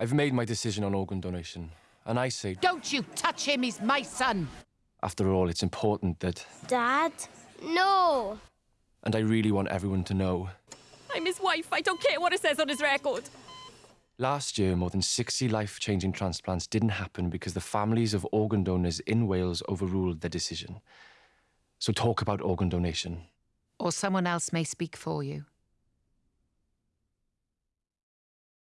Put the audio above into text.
I've made my decision on organ donation, and I say, Don't you touch him, he's my son. after all, it's important that, Dad? No. and I really want everyone to know. I'm his wife. I don't care what it says on his record. Last year, more than 60 life changing transplants didn't happen because the families of organ donors in Wales overruled their decision. So talk about organ donation. Or someone else may speak for you.